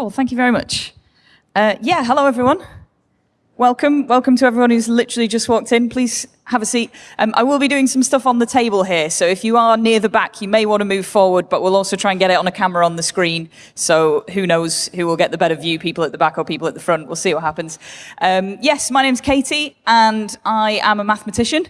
Cool, thank you very much. Uh, yeah, hello everyone. Welcome, welcome to everyone who's literally just walked in. Please have a seat. Um, I will be doing some stuff on the table here, so if you are near the back, you may want to move forward, but we'll also try and get it on a camera on the screen, so who knows who will get the better view, people at the back or people at the front. We'll see what happens. Um, yes, my name's Katie, and I am a mathematician,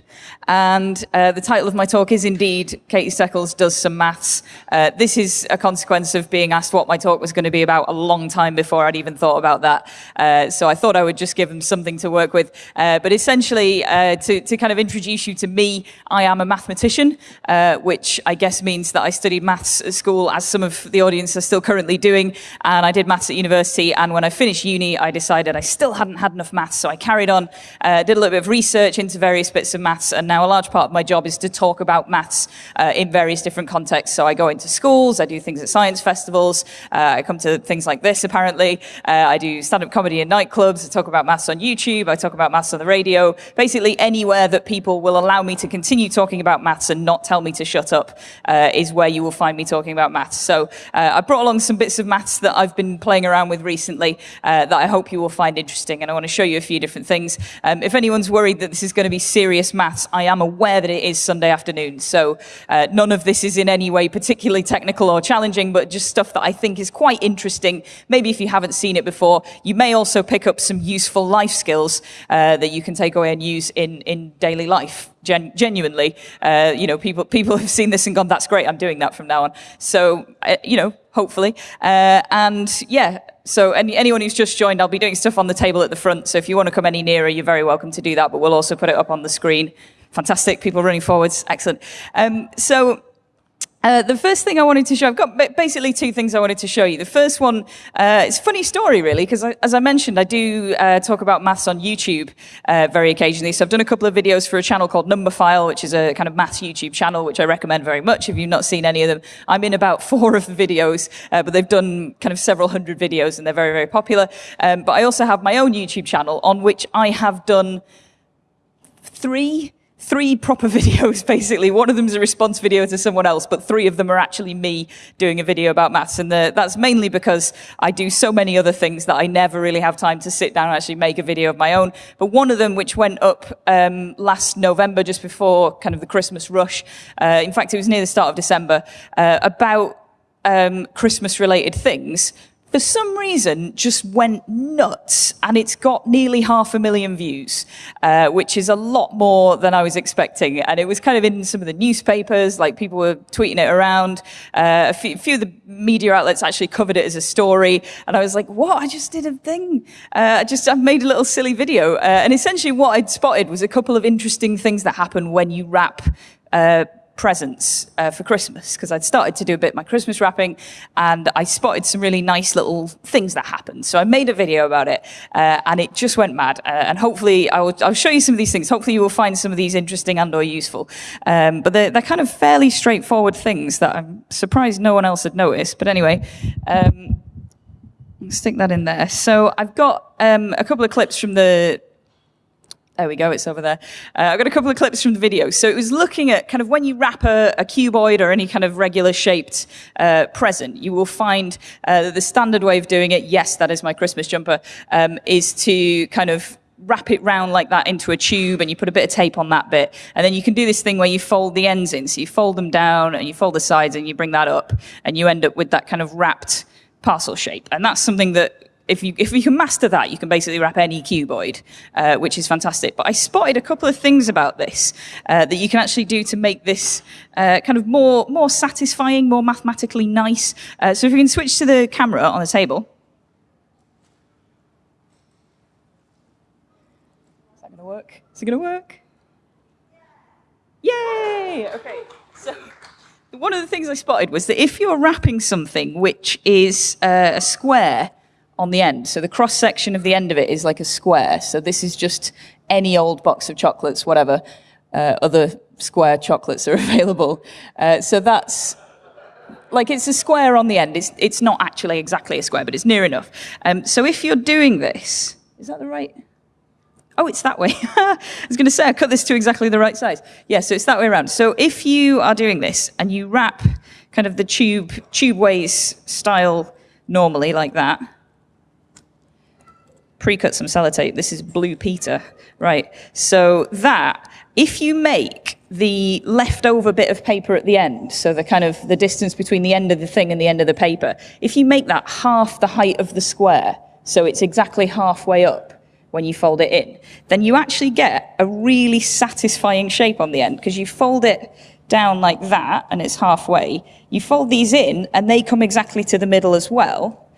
and uh, the title of my talk is indeed Katie Steckles Does Some Maths. Uh, this is a consequence of being asked what my talk was going to be about a long time before I'd even thought about that, uh, so I thought I would just give them something to work with. Uh, but essentially, uh, to, to kind of introduce you to me, I am a mathematician, uh, which I guess means that I studied maths at school, as some of the audience are still currently doing, and I did maths at university, and when I finished uni, I decided I still hadn't had enough maths, so I carried on, uh, did a little bit of research into various bits of maths, and now a large part of my job is to talk about maths uh, in various different contexts. So I go into schools, I do things at science festivals, uh, I come to things like this, apparently, uh, I do stand-up comedy in nightclubs, I talk about maths on YouTube, I talk about maths on the radio, basically anywhere that people will allow me to continue talking about maths and not tell me to shut up uh, is where you will find me talking about maths. So uh, I brought along some bits of maths that I've been playing around with recently uh, that I hope you will find interesting. And I want to show you a few different things. Um, if anyone's worried that this is going to be serious maths, I am aware that it is Sunday afternoon. So uh, none of this is in any way particularly technical or challenging, but just stuff that I think is quite interesting. Maybe if you haven't seen it before, you may also pick up some useful life skills uh, that you can take away and use in, in daily life, gen genuinely. Uh, you know, people, people have seen this and gone, that's great, I'm doing that from now on. So, uh, you know, hopefully. Uh, and yeah, so any, anyone who's just joined, I'll be doing stuff on the table at the front. So if you want to come any nearer, you're very welcome to do that, but we'll also put it up on the screen. Fantastic, people running forwards, excellent. Um, so uh, the first thing I wanted to show, I've got basically two things I wanted to show you. The first one, uh, it's a funny story really, because as I mentioned, I do uh, talk about maths on YouTube uh, very occasionally. So I've done a couple of videos for a channel called Numberphile, which is a kind of maths YouTube channel, which I recommend very much if you've not seen any of them. I'm in about four of the videos, uh, but they've done kind of several hundred videos and they're very, very popular. Um, but I also have my own YouTube channel on which I have done three three proper videos, basically. One of them is a response video to someone else, but three of them are actually me doing a video about maths. And the, that's mainly because I do so many other things that I never really have time to sit down and actually make a video of my own. But one of them, which went up um, last November, just before kind of the Christmas rush, uh, in fact, it was near the start of December, uh, about um, Christmas related things, for some reason just went nuts and it's got nearly half a million views, uh, which is a lot more than I was expecting. And it was kind of in some of the newspapers, like people were tweeting it around. Uh, a few, few, of the media outlets actually covered it as a story. And I was like, what? I just did a thing. Uh, I just, I made a little silly video. Uh, and essentially what I'd spotted was a couple of interesting things that happen when you wrap uh, presents uh, for Christmas because I'd started to do a bit my Christmas wrapping and I spotted some really nice little things that happened. So I made a video about it uh, and it just went mad. Uh, and hopefully I will, I'll show you some of these things. Hopefully you will find some of these interesting and or useful. Um, but they're, they're, kind of fairly straightforward things that I'm surprised no one else had noticed. But anyway, um, stick that in there. So I've got um, a couple of clips from the there we go, it's over there. Uh, I've got a couple of clips from the video. So it was looking at kind of when you wrap a, a cuboid or any kind of regular shaped uh, present, you will find uh, the standard way of doing it, yes, that is my Christmas jumper, um, is to kind of wrap it round like that into a tube and you put a bit of tape on that bit. And then you can do this thing where you fold the ends in. So you fold them down and you fold the sides and you bring that up and you end up with that kind of wrapped parcel shape. And that's something that if you, if you can master that, you can basically wrap any cuboid, uh, which is fantastic. But I spotted a couple of things about this uh, that you can actually do to make this uh, kind of more, more satisfying, more mathematically nice. Uh, so if we can switch to the camera on the table. Is that going to work? Is it going to work? Yay! Okay, so one of the things I spotted was that if you're wrapping something which is uh, a square, on the end. So the cross section of the end of it is like a square. So this is just any old box of chocolates, whatever uh, other square chocolates are available. Uh, so that's like it's a square on the end. It's, it's not actually exactly a square, but it's near enough. Um, so if you're doing this, is that the right? Oh, it's that way. I was going to say, I cut this to exactly the right size. Yeah, so it's that way around. So if you are doing this and you wrap kind of the tube, tube ways style normally like that. Pre-cut some sellotape. This is Blue Peter. Right. So that, if you make the leftover bit of paper at the end, so the kind of the distance between the end of the thing and the end of the paper, if you make that half the height of the square, so it's exactly halfway up when you fold it in, then you actually get a really satisfying shape on the end because you fold it down like that and it's halfway. You fold these in and they come exactly to the middle as well.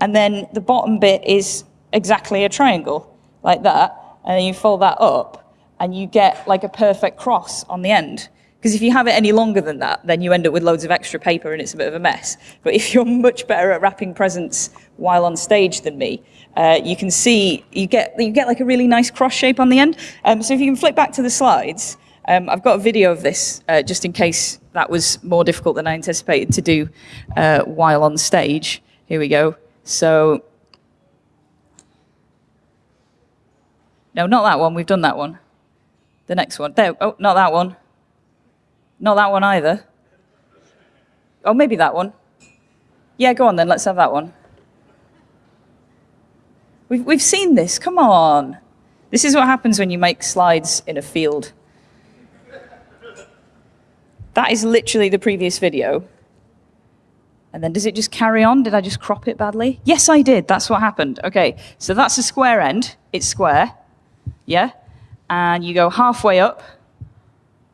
And then the bottom bit is exactly a triangle like that and then you fold that up and you get like a perfect cross on the end. Because if you have it any longer than that, then you end up with loads of extra paper and it's a bit of a mess. But if you're much better at wrapping presents while on stage than me, uh, you can see you get you get like a really nice cross shape on the end. Um, so if you can flip back to the slides, um, I've got a video of this uh, just in case that was more difficult than I anticipated to do uh, while on stage. Here we go. So No, not that one. We've done that one. The next one. There. Oh, not that one. Not that one either. Oh, maybe that one. Yeah, go on then. Let's have that one. We've, we've seen this. Come on. This is what happens when you make slides in a field. That is literally the previous video. And then does it just carry on? Did I just crop it badly? Yes, I did. That's what happened. Okay, so that's a square end. It's square yeah? And you go halfway up.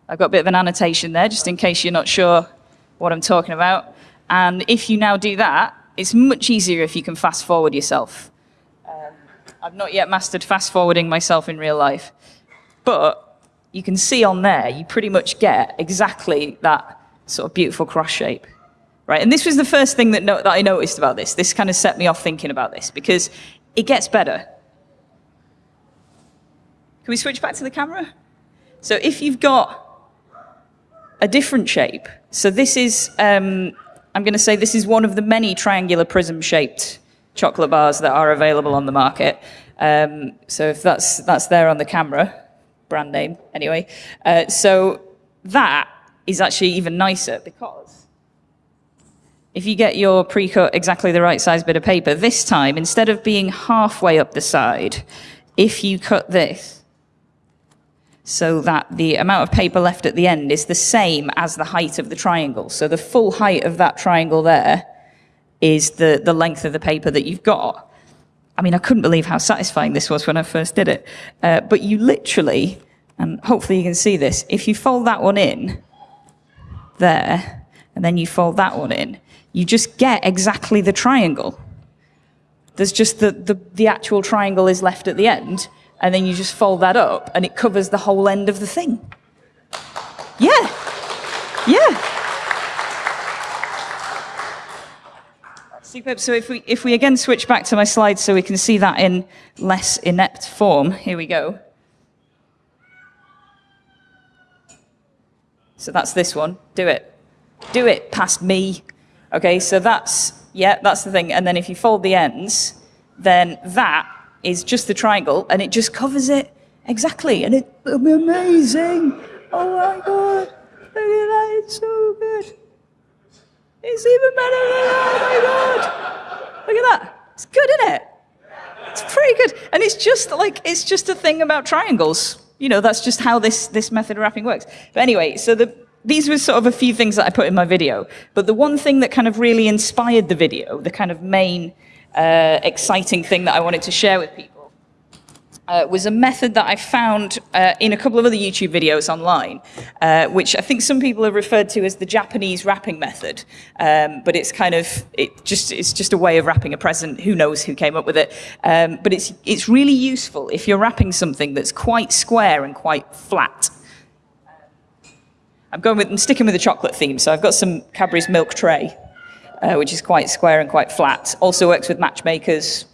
I've got a bit of an annotation there, just in case you're not sure what I'm talking about. And if you now do that, it's much easier if you can fast forward yourself. Um, I've not yet mastered fast forwarding myself in real life. But you can see on there, you pretty much get exactly that sort of beautiful cross shape. Right? And this was the first thing that, no that I noticed about this. This kind of set me off thinking about this because it gets better. Can we switch back to the camera? So if you've got a different shape, so this is, um, I'm going to say this is one of the many triangular prism-shaped chocolate bars that are available on the market. Um, so if that's, that's there on the camera, brand name anyway. Uh, so that is actually even nicer because if you get your pre-cut exactly the right size bit of paper, this time, instead of being halfway up the side, if you cut this so that the amount of paper left at the end is the same as the height of the triangle. So the full height of that triangle there is the, the length of the paper that you've got. I mean, I couldn't believe how satisfying this was when I first did it. Uh, but you literally, and hopefully you can see this, if you fold that one in there, and then you fold that one in, you just get exactly the triangle. There's just the, the, the actual triangle is left at the end, and then you just fold that up and it covers the whole end of the thing. Yeah. Yeah. Superb. So if we, if we again switch back to my slides so we can see that in less inept form, here we go. So that's this one. Do it. Do it past me. Okay, so that's, yeah, that's the thing. And then if you fold the ends, then that is just the triangle and it just covers it exactly. And it, will be amazing. Oh my God. Look at that. It's so good. It's even better than that. Oh my God. Look at that. It's good, isn't it? It's pretty good. And it's just like, it's just a thing about triangles. You know, that's just how this, this method of wrapping works. But anyway, so the, these were sort of a few things that I put in my video. But the one thing that kind of really inspired the video, the kind of main uh, exciting thing that I wanted to share with people uh, was a method that I found uh, in a couple of other YouTube videos online, uh, which I think some people have referred to as the Japanese wrapping method. Um, but it's kind of, it just, it's just a way of wrapping a present. Who knows who came up with it? Um, but it's, it's really useful if you're wrapping something that's quite square and quite flat. I'm going with, I'm sticking with the chocolate theme, so I've got some Cadbury's milk tray uh, which is quite square and quite flat. Also works with matchmakers,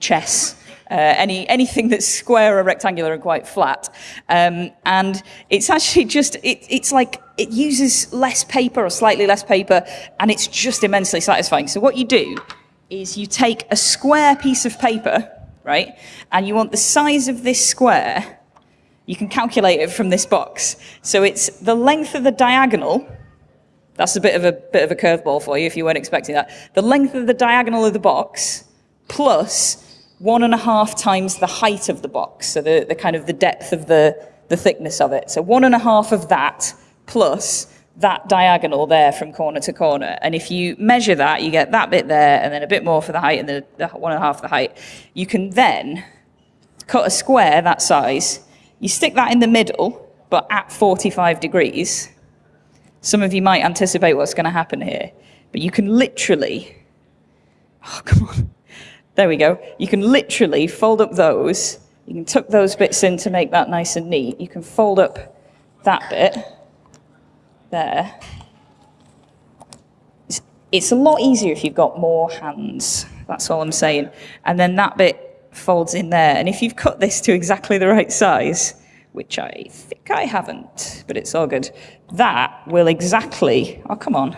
chess, uh, any, anything that's square or rectangular and quite flat. Um, and it's actually just, it, it's like, it uses less paper or slightly less paper, and it's just immensely satisfying. So what you do is you take a square piece of paper, right, and you want the size of this square, you can calculate it from this box. So it's the length of the diagonal That's a bit of a bit of a curveball for you if you weren't expecting that. The length of the diagonal of the box plus one and a half times the height of the box, so the, the kind of the depth of the, the thickness of it. So one and a half of that plus that diagonal there from corner to corner. And if you measure that, you get that bit there and then a bit more for the height and the one and a half the height. You can then cut a square that size. You stick that in the middle, but at 45 degrees. Some of you might anticipate what's going to happen here, but you can literally, oh, come on. There we go. You can literally fold up those. You can tuck those bits in to make that nice and neat. You can fold up that bit there. It's, it's a lot easier if you've got more hands. That's all I'm saying. And then that bit folds in there. And if you've cut this to exactly the right size, which I think I haven't, but it's all good, that will exactly, oh, come on.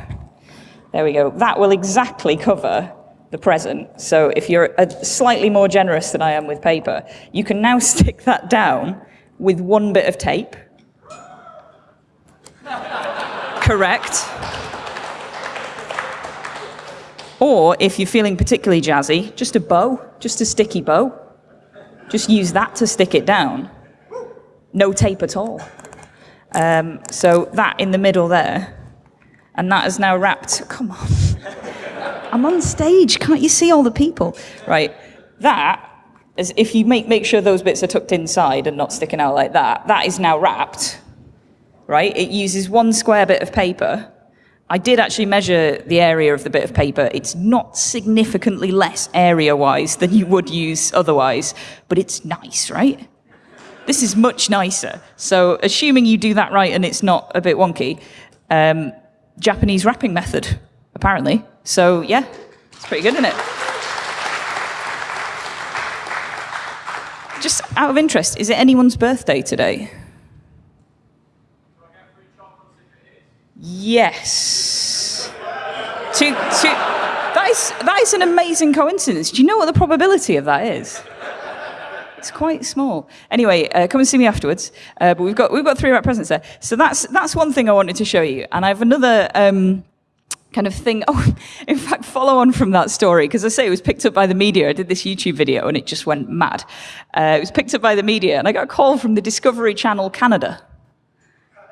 There we go. That will exactly cover the present. So if you're uh, slightly more generous than I am with paper, you can now stick that down with one bit of tape. Correct. Or if you're feeling particularly jazzy, just a bow, just a sticky bow. Just use that to stick it down. No tape at all. Um, so that in the middle there, and that is now wrapped. Come on. I'm on stage. Can't you see all the people? Right. That is if you make, make sure those bits are tucked inside and not sticking out like that, that is now wrapped. Right? It uses one square bit of paper. I did actually measure the area of the bit of paper. It's not significantly less area-wise than you would use otherwise, but it's nice, right? This is much nicer. So assuming you do that right and it's not a bit wonky, um, Japanese wrapping method, apparently. So yeah, it's pretty good, isn't it? Just out of interest, is it anyone's birthday today? Yes. To, to, that, is, that is an amazing coincidence. Do you know what the probability of that is? It's quite small. Anyway, uh, come and see me afterwards. Uh, but we've got, we've got three wrap presents there. So that's, that's one thing I wanted to show you. And I have another... Um, kind of thing. Oh, in fact, follow on from that story, because I say it was picked up by the media. I did this YouTube video and it just went mad. Uh, it was picked up by the media and I got a call from the Discovery Channel Canada.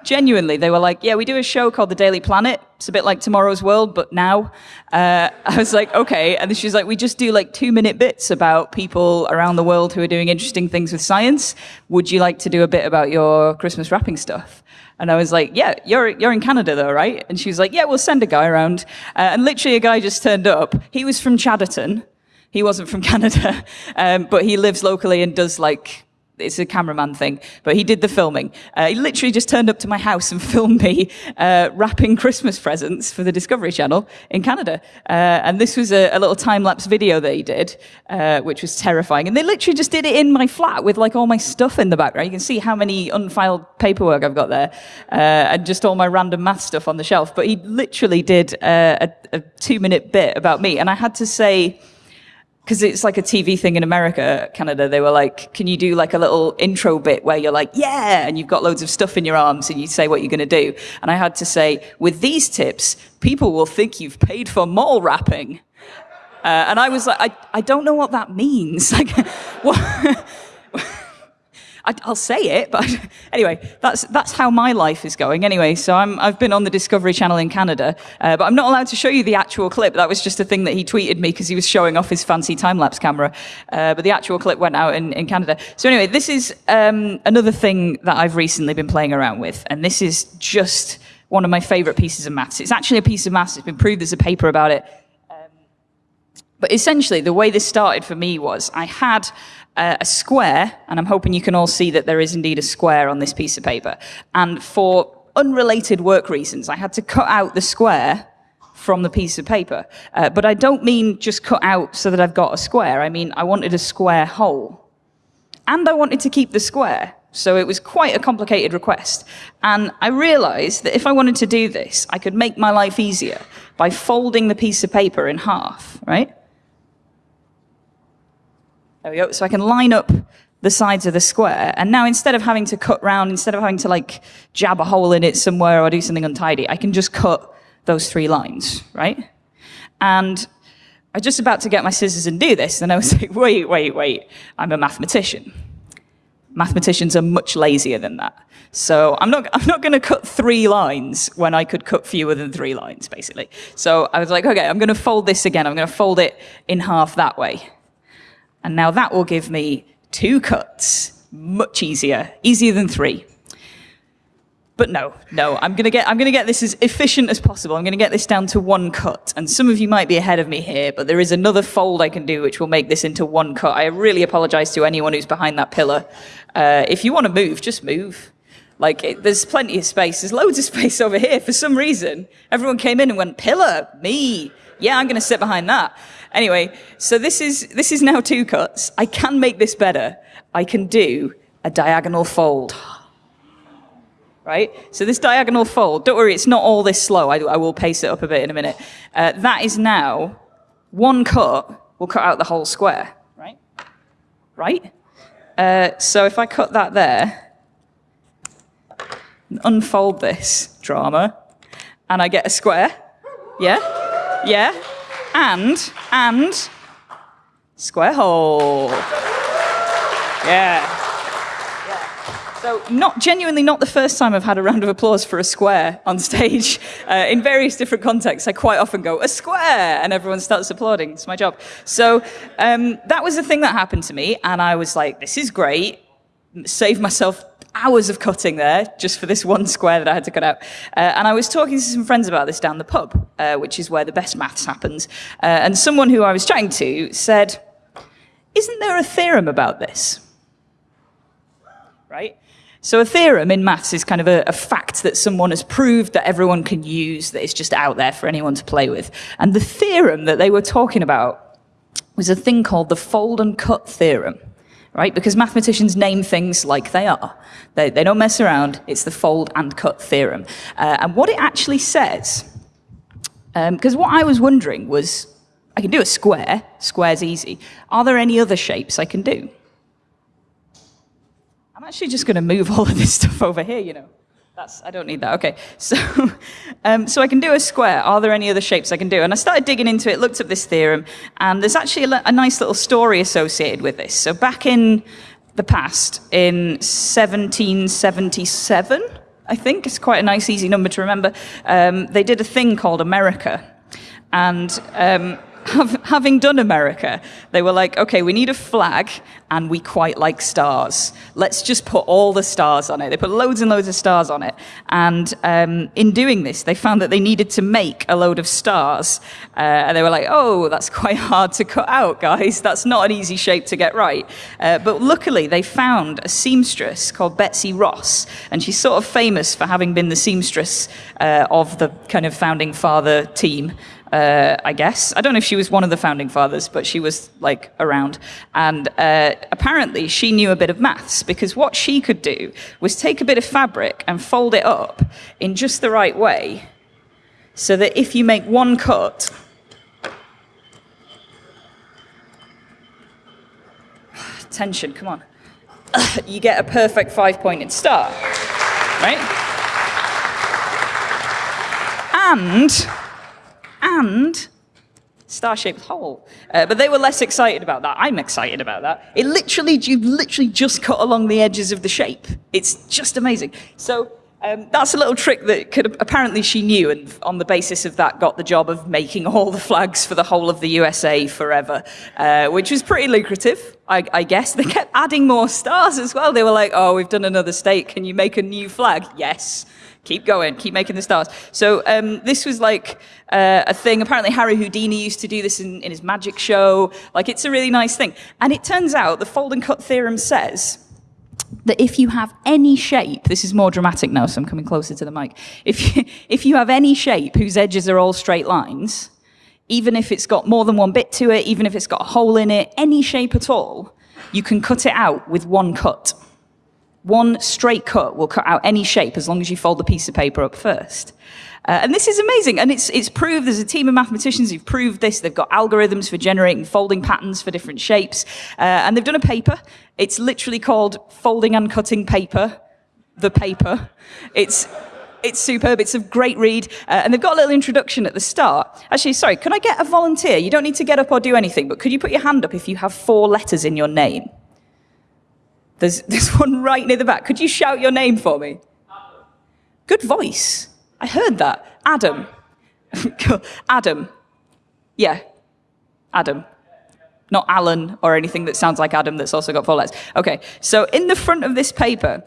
Genuinely, they were like, yeah, we do a show called The Daily Planet. It's a bit like Tomorrow's World, but now. Uh, I was like, okay. And she's like, we just do like two minute bits about people around the world who are doing interesting things with science. Would you like to do a bit about your Christmas wrapping stuff? And I was like, yeah, you're, you're in Canada though, right? And she was like, yeah, we'll send a guy around. Uh, and literally a guy just turned up. He was from Chadderton. He wasn't from Canada, um, but he lives locally and does like it's a cameraman thing, but he did the filming. Uh, he literally just turned up to my house and filmed me uh, wrapping Christmas presents for the Discovery Channel in Canada. Uh, and this was a, a little time-lapse video that he did, uh, which was terrifying. And they literally just did it in my flat with like all my stuff in the background. You can see how many unfiled paperwork I've got there, uh, and just all my random math stuff on the shelf. But he literally did uh, a, a two-minute bit about me, and I had to say because it's like a TV thing in America, Canada, they were like, can you do like a little intro bit where you're like, yeah, and you've got loads of stuff in your arms and you say what you're going to do. And I had to say, with these tips, people will think you've paid for mall wrapping. Uh, and I was like, I, I don't know what that means. Like, what? I, will say it, but anyway, that's that's how my life is going. Anyway, so I'm I've been on the Discovery Channel in Canada, uh, but I'm not allowed to show you the actual clip. That was just a thing that he tweeted me because he was showing off his fancy time lapse camera. Uh, but the actual clip went out in, in Canada. So anyway, this is um, another thing that I've recently been playing around with, and this is just one of my favorite pieces of maths. It's actually a piece of maths. It's been proved there's a paper about it. But essentially, the way this started for me was I had uh, a square, and I'm hoping you can all see that there is indeed a square on this piece of paper. And for unrelated work reasons, I had to cut out the square from the piece of paper. Uh, but I don't mean just cut out so that I've got a square. I mean, I wanted a square hole. And I wanted to keep the square. So it was quite a complicated request. And I realized that if I wanted to do this, I could make my life easier by folding the piece of paper in half, right? There we go. So I can line up the sides of the square. And now instead of having to cut round, instead of having to like jab a hole in it somewhere or do something untidy, I can just cut those three lines, right? And I was just about to get my scissors and do this, and I was like, wait, wait, wait, I'm a mathematician. Mathematicians are much lazier than that. So I'm not, I'm not going to cut three lines when I could cut fewer than three lines, basically. So I was like, okay, I'm going to fold this again. I'm going to fold it in half that way. And now that will give me two cuts. Much easier. Easier than three. But no, no, I'm gonna get I'm gonna get this as efficient as possible. I'm gonna get this down to one cut. And some of you might be ahead of me here, but there is another fold I can do which will make this into one cut. I really apologize to anyone who's behind that pillar. Uh, if you want to move, just move. Like it, there's plenty of space. There's loads of space over here. For some reason, everyone came in and went pillar, me. Yeah, I'm gonna sit behind that. Anyway, so this is this is now two cuts. I can make this better. I can do a diagonal fold right? So this diagonal fold, don't worry, it's not all this slow. I, I will pace it up a bit in a minute. Uh, that is now one cut will cut out the whole square, right? Right? Uh, so if I cut that there, unfold this drama, and I get a square, yeah? Yeah? And, and, square hole. Yeah. So, not genuinely not the first time I've had a round of applause for a square on stage. Uh, in various different contexts, I quite often go, a square, and everyone starts applauding. It's my job. So, um, that was the thing that happened to me, and I was like, this is great. Save myself hours of cutting there just for this one square that I had to cut out. Uh, and I was talking to some friends about this down the pub, uh, which is where the best maths happens. Uh, and someone who I was chatting to said, Isn't there a theorem about this? Right? So a theorem in maths is kind of a, a, fact that someone has proved that everyone can use, that is just out there for anyone to play with. And the theorem that they were talking about was a thing called the fold and cut theorem, right? Because mathematicians name things like they are. They, they don't mess around. It's the fold and cut theorem. Uh, and what it actually says, because um, what I was wondering was, I can do a square, square's easy. Are there any other shapes I can do? I'm actually just going to move all of this stuff over here, you know. That's, I don't need that. Okay, so, um, so I can do a square. Are there any other shapes I can do? And I started digging into it, looked up this theorem, and there's actually a, a nice little story associated with this. So back in the past, in 1777, I think, it's quite a nice, easy number to remember, um, they did a thing called America. And um, having done America, they were like, okay, we need a flag and we quite like stars. Let's just put all the stars on it. They put loads and loads of stars on it. And um, in doing this, they found that they needed to make a load of stars. Uh, and they were like, oh, that's quite hard to cut out, guys. That's not an easy shape to get right. Uh, but luckily, they found a seamstress called Betsy Ross. And she's sort of famous for having been the seamstress uh, of the kind of founding father team uh, I guess. I don't know if she was one of the founding fathers, but she was like around. And uh, apparently she knew a bit of maths because what she could do was take a bit of fabric and fold it up in just the right way so that if you make one cut, tension, come on, you get a perfect five pointed star, right? And and star-shaped hole. Uh, but they were less excited about that. I'm excited about that. It literally, you literally just cut along the edges of the shape. It's just amazing. So um, that's a little trick that could apparently she knew, and on the basis of that, got the job of making all the flags for the whole of the USA forever, uh, which was pretty lucrative, I, I, guess. They kept adding more stars as well. They were like, "Oh, we've done another state. Can you make a new flag?" Yes keep going, keep making the stars. So um, this was like uh, a thing. Apparently Harry Houdini used to do this in, in his magic show. Like it's a really nice thing. And it turns out the fold and cut theorem says that if you have any shape, this is more dramatic now, so I'm coming closer to the mic. If you, if you have any shape whose edges are all straight lines, even if it's got more than one bit to it, even if it's got a hole in it, any shape at all, you can cut it out with one cut. One straight cut will cut out any shape as long as you fold the piece of paper up first. Uh, and this is amazing. And it's, it's proved, there's a team of mathematicians who've proved this. They've got algorithms for generating folding patterns for different shapes. Uh, and they've done a paper. It's literally called Folding and Cutting Paper, the paper. It's, It's superb. It's a great read. Uh, and they've got a little introduction at the start. Actually, sorry, could I get a volunteer? You don't need to get up or do anything, but could you put your hand up if you have four letters in your name? There's, there's one right near the back. Could you shout your name for me? Good voice. I heard that. Adam. Adam. Yeah. Adam. Not Alan or anything that sounds like Adam that's also got four letters. Okay, so in the front of this paper,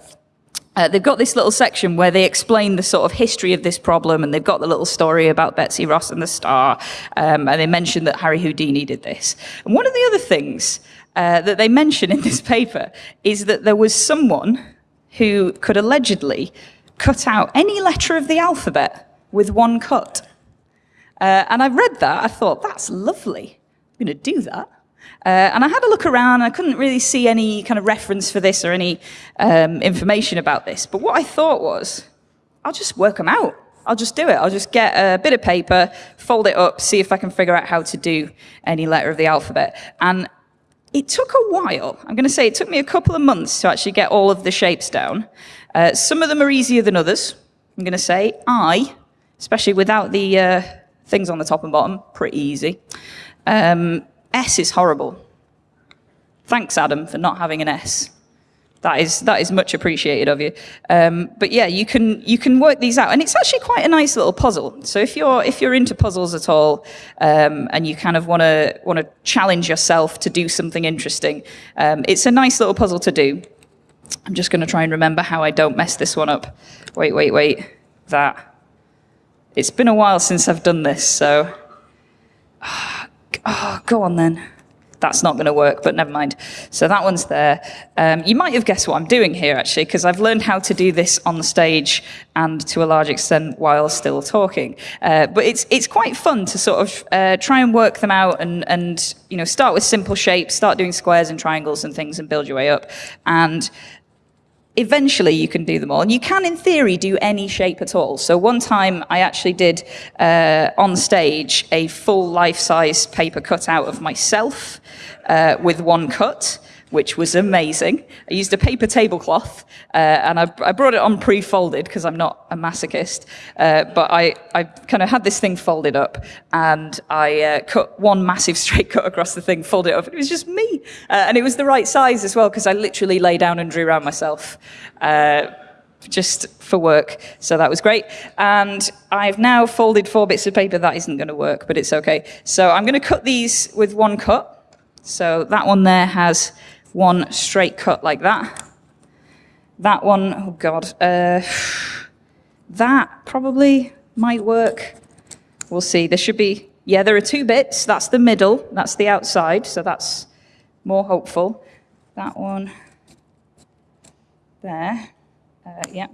uh, they've got this little section where they explain the sort of history of this problem, and they've got the little story about Betsy Ross and the star, um, and they mention that Harry Houdini did this. And one of the other things uh, that they mention in this paper is that there was someone who could allegedly cut out any letter of the alphabet with one cut. Uh, and I read that, I thought, that's lovely. I'm going to do that. Uh, and I had a look around, I couldn't really see any kind of reference for this or any um, information about this. But what I thought was, I'll just work them out. I'll just do it. I'll just get a bit of paper, fold it up, see if I can figure out how to do any letter of the alphabet. And it took a while. I'm going to say it took me a couple of months to actually get all of the shapes down. Uh, some of them are easier than others. I'm going to say I, especially without the uh, things on the top and bottom, pretty easy. Um, S is horrible. Thanks, Adam, for not having an S. That is that is much appreciated of you. Um, but yeah, you can you can work these out, and it's actually quite a nice little puzzle. So if you're if you're into puzzles at all, um, and you kind of want to want to challenge yourself to do something interesting, um, it's a nice little puzzle to do. I'm just going to try and remember how I don't mess this one up. Wait, wait, wait. That. It's been a while since I've done this, so. Oh, go on then that's not going to work, but never mind. So that one's there. Um, you might have guessed what I'm doing here, actually, because I've learned how to do this on the stage and to a large extent while still talking. Uh, but it's it's quite fun to sort of uh, try and work them out and and you know start with simple shapes, start doing squares and triangles and things, and build your way up. And eventually you can do them all. And you can, in theory, do any shape at all. So one time I actually did uh, on stage a full life-size paper cutout of myself uh, with one cut which was amazing. I used a paper tablecloth, uh, and I, I, brought it on pre-folded because I'm not a masochist, uh, but I, I kind of had this thing folded up, and I uh, cut one massive straight cut across the thing, folded it up, it was just me. Uh, and it was the right size as well, because I literally lay down and drew around myself uh, just for work. So that was great. And I've now folded four bits of paper. That isn't going to work, but it's okay. So I'm going to cut these with one cut. So that one there has one straight cut like that. That one, oh God, uh, that probably might work. We'll see. There should be, yeah, there are two bits. That's the middle, that's the outside, so that's more hopeful. That one there, uh, yeah,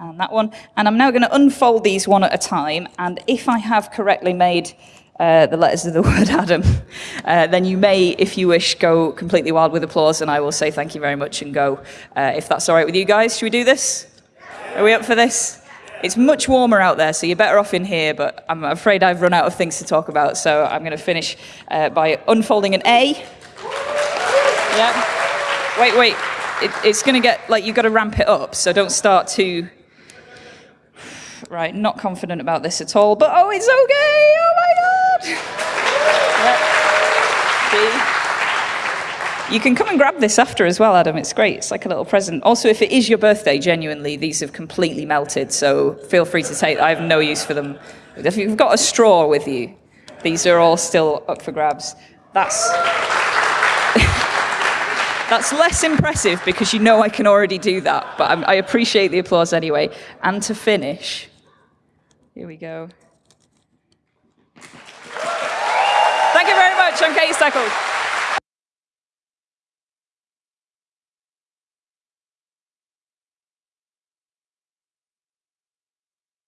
and that one. And I'm now going to unfold these one at a time, and if I have correctly made uh, the letters of the word Adam, uh, then you may, if you wish, go completely wild with applause, and I will say thank you very much and go, uh, if that's all right with you guys. Should we do this? Are we up for this? It's much warmer out there, so you're better off in here, but I'm afraid I've run out of things to talk about, so I'm going to finish uh, by unfolding an A. Yeah. Wait, wait. It, it's going to get, like, you've got to ramp it up, so don't start too right, not confident about this at all, but oh, it's okay, oh You can come and grab this after as well, Adam. It's great. It's like a little present. Also, if it is your birthday, genuinely, these have completely melted, so feel free to take. I have no use for them. If you've got a straw with you, these are all still up for grabs. That's that's less impressive because you know I can already do that, but I'm, I appreciate the applause anyway. And to finish, here we go. Thank you very I'm Katie Steckel.